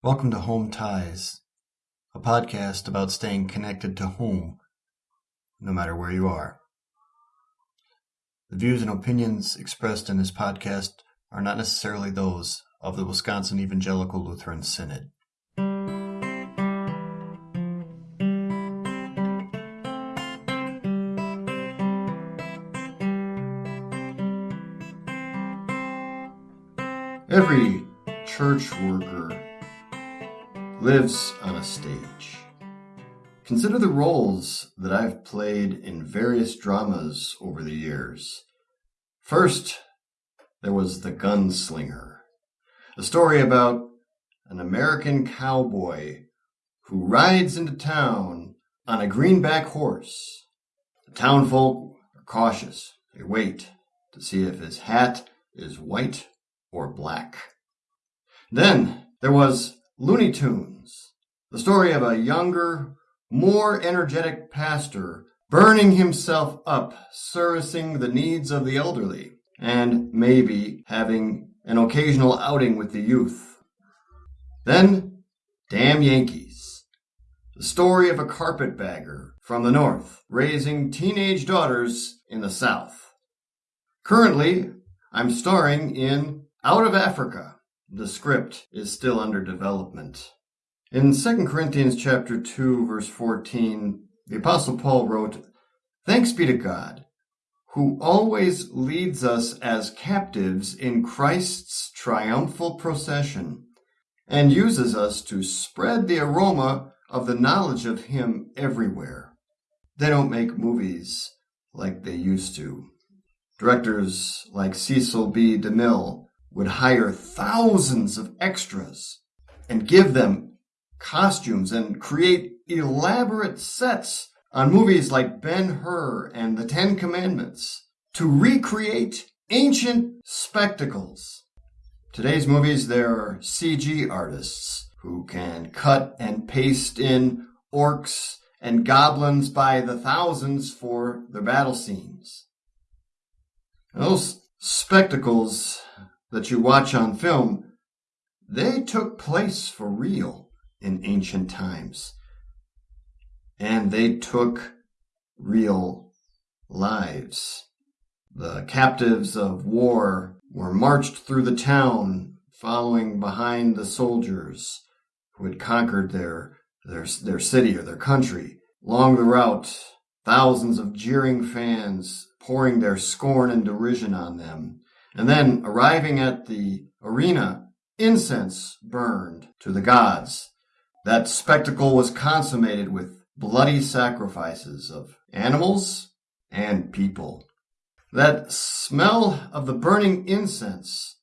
Welcome to Home Ties, a podcast about staying connected to home, no matter where you are. The views and opinions expressed in this podcast are not necessarily those of the Wisconsin Evangelical Lutheran Synod. Every church worker lives on a stage. Consider the roles that I've played in various dramas over the years. First, there was The Gunslinger, a story about an American cowboy who rides into town on a greenback horse. The townfolk are cautious. They wait to see if his hat is white or black. Then there was Looney Tunes, the story of a younger, more energetic pastor burning himself up servicing the needs of the elderly and maybe having an occasional outing with the youth. Then, Damn Yankees, the story of a carpetbagger from the north raising teenage daughters in the south. Currently, I'm starring in Out of Africa, the script is still under development. In 2 Corinthians chapter 2 verse 14, the apostle Paul wrote, "Thanks be to God, who always leads us as captives in Christ's triumphal procession and uses us to spread the aroma of the knowledge of him everywhere." They don't make movies like they used to. Directors like Cecil B. DeMille would hire thousands of extras and give them costumes and create elaborate sets on movies like Ben Hur and The Ten Commandments to recreate ancient spectacles. Today's movies, there are CG artists who can cut and paste in orcs and goblins by the thousands for their battle scenes. Those spectacles that you watch on film, they took place for real in ancient times. And they took real lives. The captives of war were marched through the town, following behind the soldiers who had conquered their, their, their city or their country. Along the route, thousands of jeering fans pouring their scorn and derision on them and then arriving at the arena, incense burned to the gods. That spectacle was consummated with bloody sacrifices of animals and people. That smell of the burning incense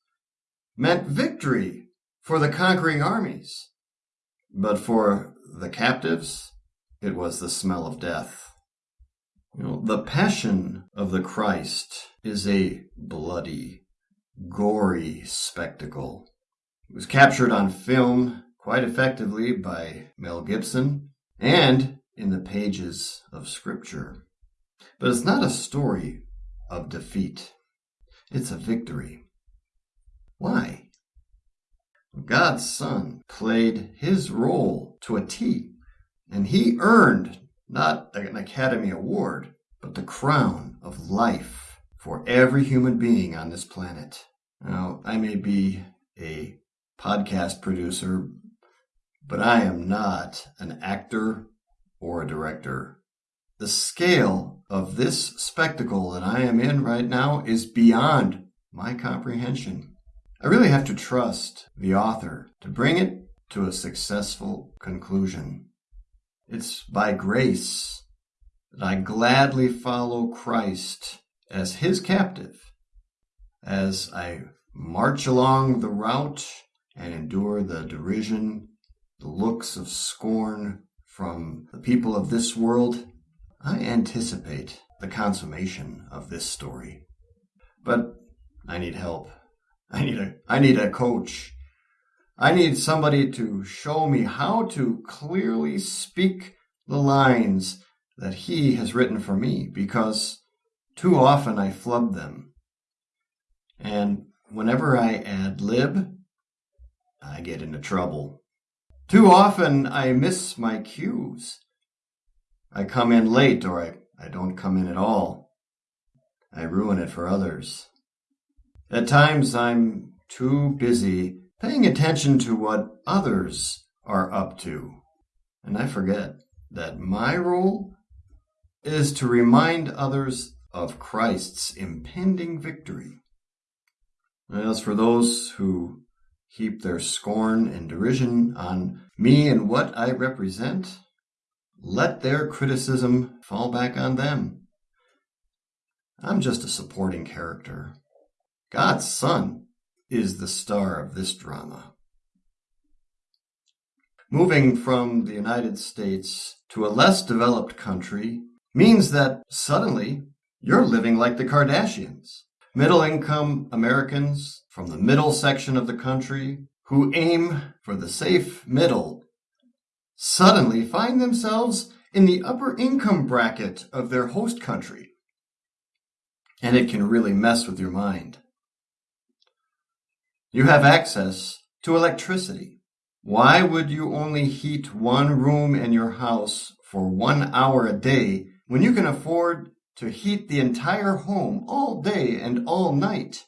meant victory for the conquering armies. But for the captives, it was the smell of death. Know, the passion of the Christ is a bloody gory spectacle. It was captured on film quite effectively by Mel Gibson and in the pages of Scripture. But it's not a story of defeat, it's a victory. Why? God's Son played his role to a T, and he earned not an Academy Award, but the crown of life for every human being on this planet. Now, I may be a podcast producer, but I am not an actor or a director. The scale of this spectacle that I am in right now is beyond my comprehension. I really have to trust the author to bring it to a successful conclusion. It's by grace that I gladly follow Christ as his captive as I march along the route and endure the derision, the looks of scorn from the people of this world, I anticipate the consummation of this story. But I need help. I need a I need a coach. I need somebody to show me how to clearly speak the lines that he has written for me because too often I flub them. And whenever I ad lib, I get into trouble. Too often I miss my cues. I come in late or I, I don't come in at all. I ruin it for others. At times I'm too busy paying attention to what others are up to. And I forget that my role is to remind others of Christ's impending victory. As for those who heap their scorn and derision on me and what I represent, let their criticism fall back on them. I'm just a supporting character. God's Son is the star of this drama. Moving from the United States to a less developed country means that suddenly you're living like the Kardashians. Middle income Americans from the middle section of the country who aim for the safe middle suddenly find themselves in the upper income bracket of their host country. And it can really mess with your mind. You have access to electricity. Why would you only heat one room in your house for one hour a day when you can afford to heat the entire home all day and all night?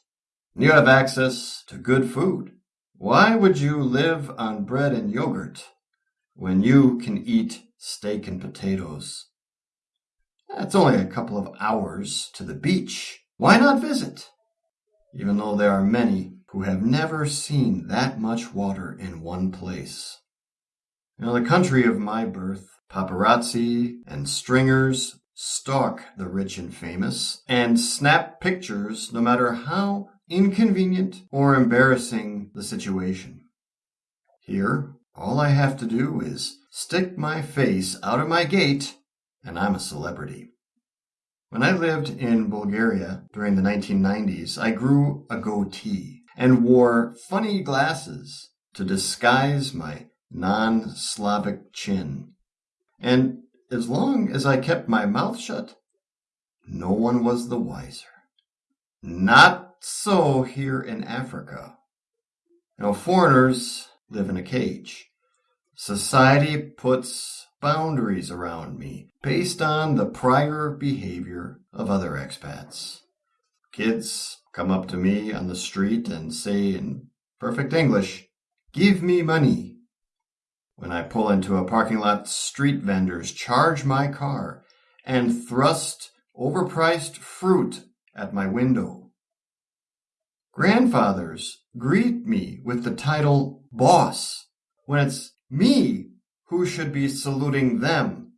You have access to good food. Why would you live on bread and yogurt when you can eat steak and potatoes? It's only a couple of hours to the beach. Why not visit? Even though there are many who have never seen that much water in one place. In the country of my birth, paparazzi and stringers stalk the rich and famous and snap pictures no matter how inconvenient or embarrassing the situation. Here, all I have to do is stick my face out of my gate and I'm a celebrity. When I lived in Bulgaria during the 1990s, I grew a goatee and wore funny glasses to disguise my non Slavic chin. And as long as I kept my mouth shut, no one was the wiser. Not so here in Africa. Now, foreigners live in a cage. Society puts boundaries around me based on the prior behavior of other expats. Kids come up to me on the street and say in perfect English, Give me money. When I pull into a parking lot, street vendors charge my car and thrust overpriced fruit at my window. Grandfathers greet me with the title boss when it's me who should be saluting them.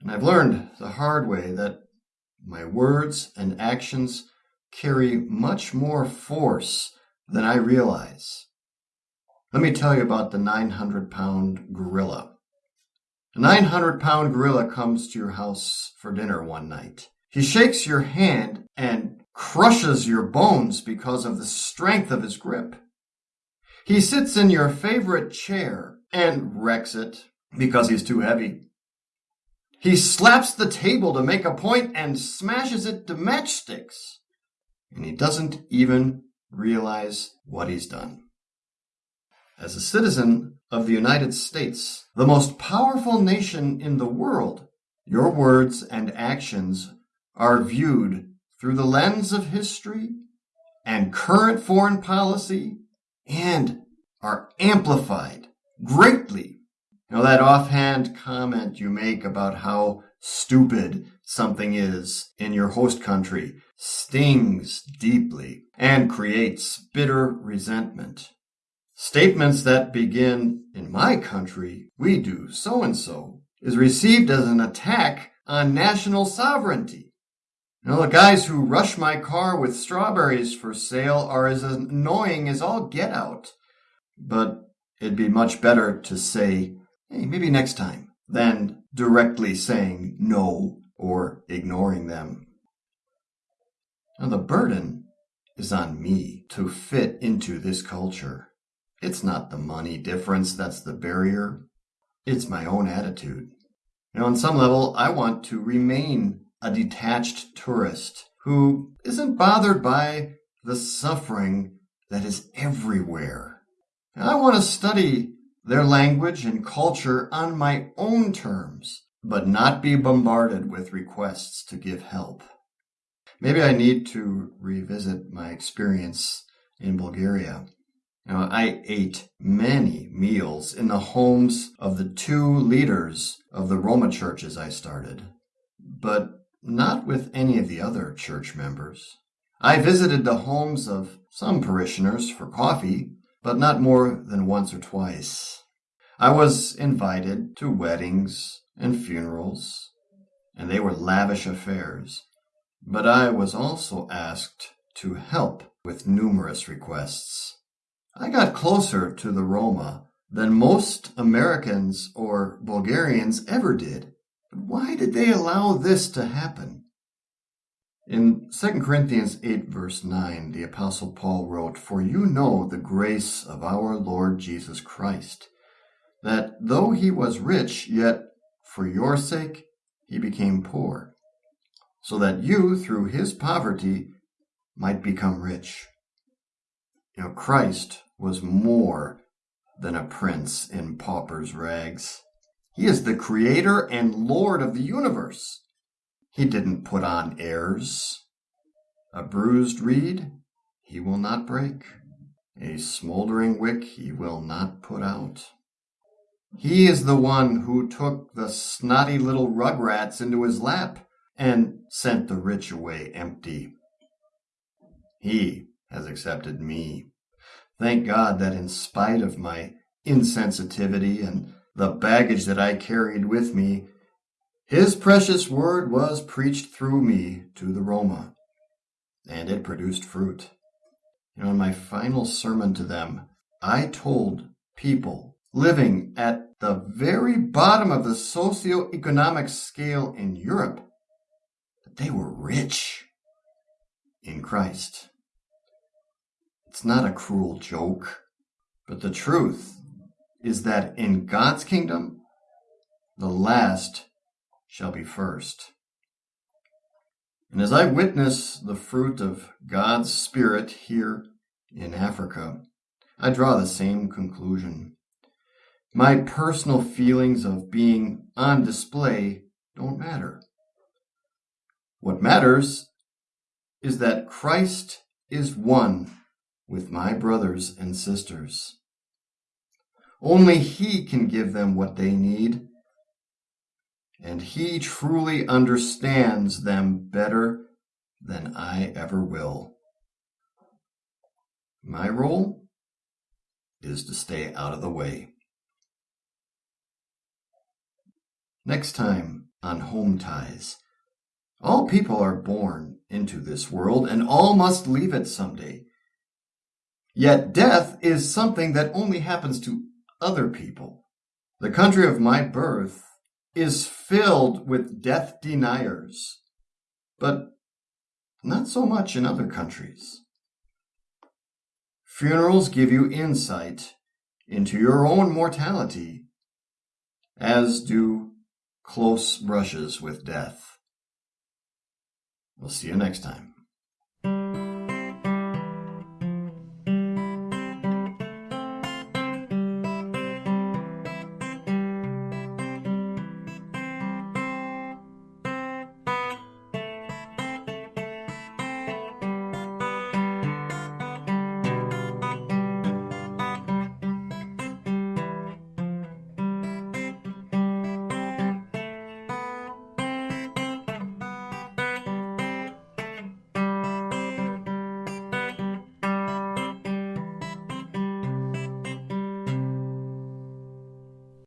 And I've learned the hard way that my words and actions carry much more force than I realize. Let me tell you about the 900 pound gorilla. A 900 pound gorilla comes to your house for dinner one night. He shakes your hand and crushes your bones because of the strength of his grip. He sits in your favorite chair and wrecks it because he's too heavy. He slaps the table to make a point and smashes it to matchsticks and he doesn't even realize what he's done. As a citizen of the United States, the most powerful nation in the world, your words and actions are viewed through the lens of history and current foreign policy and are amplified greatly. You know, that offhand comment you make about how stupid something is in your host country stings deeply and creates bitter resentment. Statements that begin, in my country, we do so and so, is received as an attack on national sovereignty. You know, the guys who rush my car with strawberries for sale are as annoying as all get out. But it'd be much better to say, hey, maybe next time, than directly saying no or ignoring them. Now, the burden is on me to fit into this culture. It's not the money difference that's the barrier. It's my own attitude. You know, on some level, I want to remain a detached tourist who isn't bothered by the suffering that is everywhere. And I want to study their language and culture on my own terms, but not be bombarded with requests to give help. Maybe I need to revisit my experience in Bulgaria. Now, I ate many meals in the homes of the two leaders of the Roma churches I started, but not with any of the other church members. I visited the homes of some parishioners for coffee, but not more than once or twice. I was invited to weddings and funerals, and they were lavish affairs, but I was also asked to help with numerous requests. I got closer to the Roma than most Americans or Bulgarians ever did. But why did they allow this to happen? In 2 Corinthians 8, verse 9, the Apostle Paul wrote, For you know the grace of our Lord Jesus Christ, that though he was rich, yet for your sake he became poor, so that you, through his poverty, might become rich. You know, Christ was more than a prince in pauper's rags. He is the creator and Lord of the universe. He didn't put on airs. A bruised reed he will not break. A smoldering wick he will not put out. He is the one who took the snotty little rugrats into his lap and sent the rich away empty. He has accepted me. Thank God that in spite of my insensitivity and the baggage that I carried with me, his precious word was preached through me to the Roma, and it produced fruit. In my final sermon to them, I told people living at the very bottom of the socio-economic scale in Europe that they were rich in Christ. It's not a cruel joke, but the truth is that in God's kingdom, the last shall be first. And as I witness the fruit of God's Spirit here in Africa, I draw the same conclusion. My personal feelings of being on display don't matter. What matters is that Christ is one with my brothers and sisters. Only He can give them what they need and he truly understands them better than I ever will. My role is to stay out of the way. Next time on Home Ties. All people are born into this world and all must leave it someday. Yet death is something that only happens to other people. The country of my birth is filled with death deniers, but not so much in other countries. Funerals give you insight into your own mortality, as do close brushes with death. We'll see you next time.